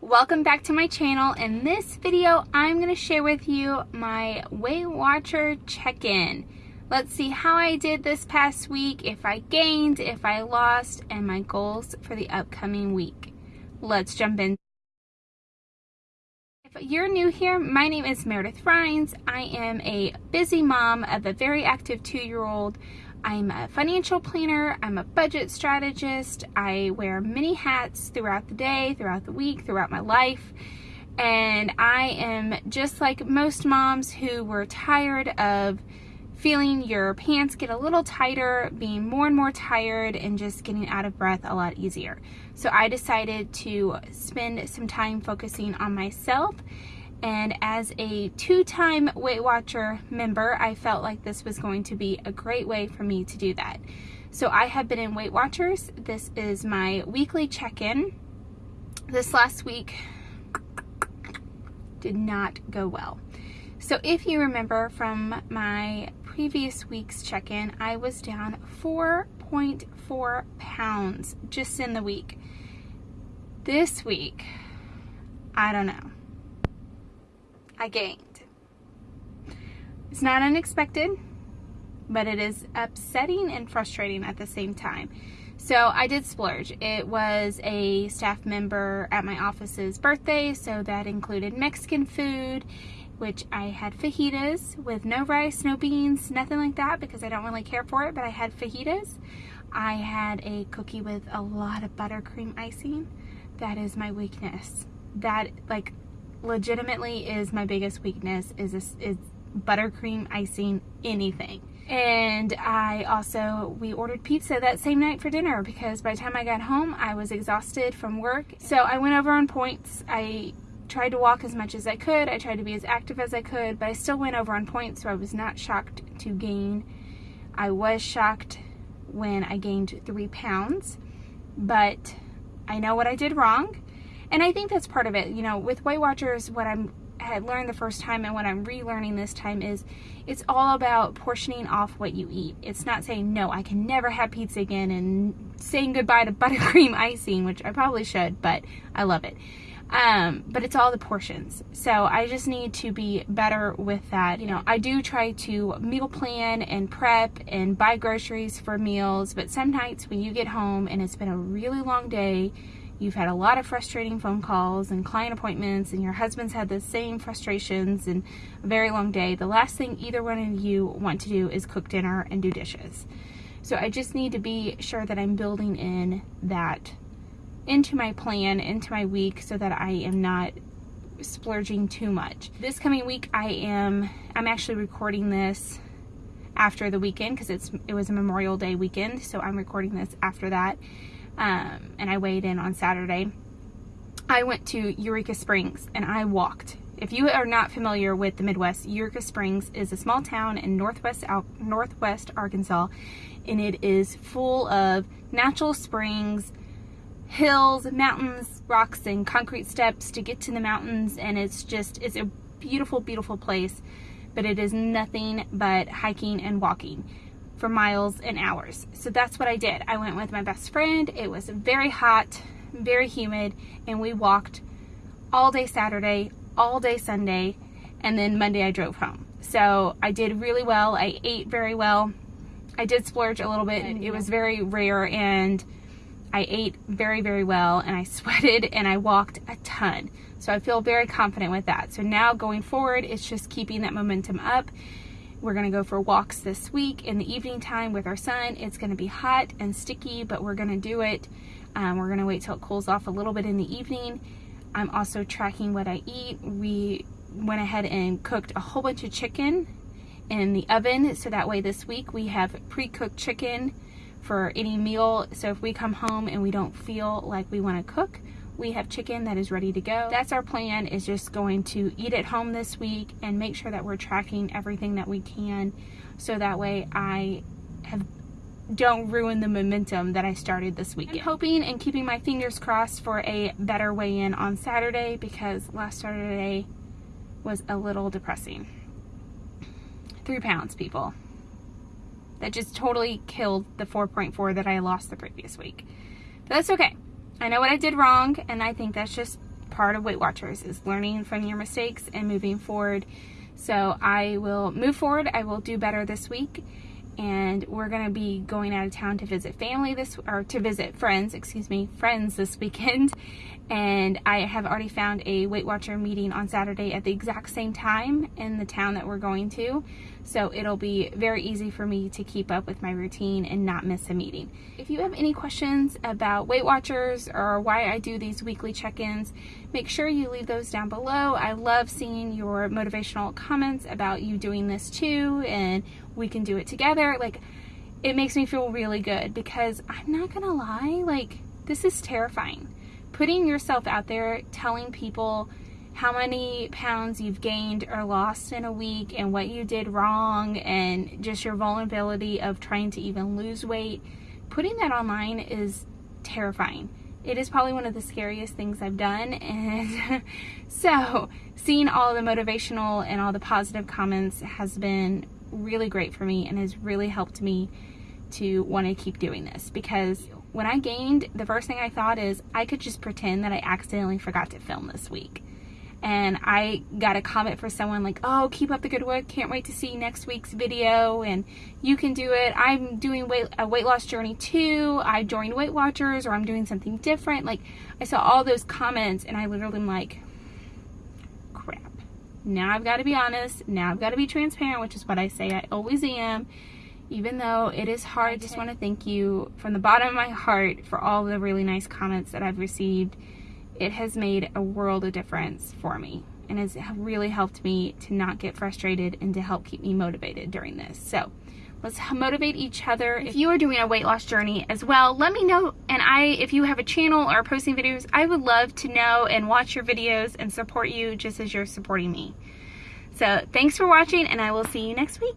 Welcome back to my channel. In this video, I'm going to share with you my Weight Watcher check-in. Let's see how I did this past week, if I gained, if I lost, and my goals for the upcoming week. Let's jump in. If you're new here, my name is Meredith Rhines. I am a busy mom of a very active two-year-old I'm a financial planner, I'm a budget strategist, I wear many hats throughout the day, throughout the week, throughout my life. And I am just like most moms who were tired of feeling your pants get a little tighter, being more and more tired, and just getting out of breath a lot easier. So I decided to spend some time focusing on myself and as a two-time Weight Watcher member, I felt like this was going to be a great way for me to do that. So I have been in Weight Watchers. This is my weekly check-in. This last week did not go well. So if you remember from my previous week's check-in, I was down 4.4 pounds just in the week. This week, I don't know. I gained. It's not unexpected, but it is upsetting and frustrating at the same time. So I did splurge. It was a staff member at my office's birthday, so that included Mexican food, which I had fajitas with no rice, no beans, nothing like that because I don't really care for it, but I had fajitas. I had a cookie with a lot of buttercream icing. That is my weakness. That, like, legitimately is my biggest weakness is this is buttercream icing anything. And I also we ordered pizza that same night for dinner because by the time I got home I was exhausted from work. So I went over on points. I tried to walk as much as I could. I tried to be as active as I could but I still went over on points so I was not shocked to gain. I was shocked when I gained three pounds but I know what I did wrong and I think that's part of it. You know, with Weight Watchers, what I'm had learned the first time and what I'm relearning this time is it's all about portioning off what you eat. It's not saying, no, I can never have pizza again and saying goodbye to buttercream icing, which I probably should, but I love it. Um, but it's all the portions. So I just need to be better with that. You know, I do try to meal plan and prep and buy groceries for meals, but some nights when you get home and it's been a really long day, you've had a lot of frustrating phone calls and client appointments and your husband's had the same frustrations and a very long day, the last thing either one of you want to do is cook dinner and do dishes. So I just need to be sure that I'm building in that into my plan, into my week so that I am not splurging too much. This coming week I am I'm actually recording this after the weekend because it's it was a Memorial Day weekend, so I'm recording this after that um, and I weighed in on Saturday. I went to Eureka Springs and I walked. If you are not familiar with the Midwest, Eureka Springs is a small town in northwest northwest Arkansas, and it is full of natural springs, hills, mountains, rocks, and concrete steps to get to the mountains. And it's just it's a beautiful, beautiful place, but it is nothing but hiking and walking for miles and hours. So that's what I did. I went with my best friend. It was very hot, very humid, and we walked all day Saturday, all day Sunday, and then Monday I drove home. So I did really well. I ate very well. I did splurge a little bit. It was very rare and I ate very, very well and I sweated and I walked a ton. So I feel very confident with that. So now going forward, it's just keeping that momentum up we're gonna go for walks this week in the evening time with our son. It's gonna be hot and sticky, but we're gonna do it. Um, we're gonna wait till it cools off a little bit in the evening. I'm also tracking what I eat. We went ahead and cooked a whole bunch of chicken in the oven. So that way this week we have pre-cooked chicken for any meal. So if we come home and we don't feel like we wanna cook, we have chicken that is ready to go. That's our plan is just going to eat at home this week and make sure that we're tracking everything that we can so that way I have don't ruin the momentum that I started this weekend. I'm hoping and keeping my fingers crossed for a better weigh-in on Saturday because last Saturday was a little depressing. Three pounds, people. That just totally killed the 4.4 that I lost the previous week. But that's okay. I know what I did wrong, and I think that's just part of Weight Watchers is learning from your mistakes and moving forward. So I will move forward. I will do better this week and we're gonna be going out of town to visit family this or to visit friends excuse me friends this weekend and I have already found a Weight Watcher meeting on Saturday at the exact same time in the town that we're going to so it'll be very easy for me to keep up with my routine and not miss a meeting. If you have any questions about Weight Watchers or why I do these weekly check-ins, make sure you leave those down below. I love seeing your motivational comments about you doing this too and we can do it together. Like, it makes me feel really good because I'm not gonna lie, like, this is terrifying. Putting yourself out there, telling people how many pounds you've gained or lost in a week and what you did wrong and just your vulnerability of trying to even lose weight, putting that online is terrifying. It is probably one of the scariest things I've done and so seeing all the motivational and all the positive comments has been really great for me and has really helped me to want to keep doing this because when I gained, the first thing I thought is I could just pretend that I accidentally forgot to film this week. And I got a comment for someone like, oh, keep up the good work. Can't wait to see next week's video. And you can do it. I'm doing weight, a weight loss journey too. I joined Weight Watchers or I'm doing something different. Like I saw all those comments and I literally am like, crap. now I've got to be honest. Now I've got to be transparent, which is what I say I always am. Even though it is hard, I just want to thank you from the bottom of my heart for all the really nice comments that I've received. It has made a world of difference for me and has really helped me to not get frustrated and to help keep me motivated during this. So let's motivate each other. If you are doing a weight loss journey as well, let me know. And I, if you have a channel or posting videos, I would love to know and watch your videos and support you just as you're supporting me. So thanks for watching and I will see you next week.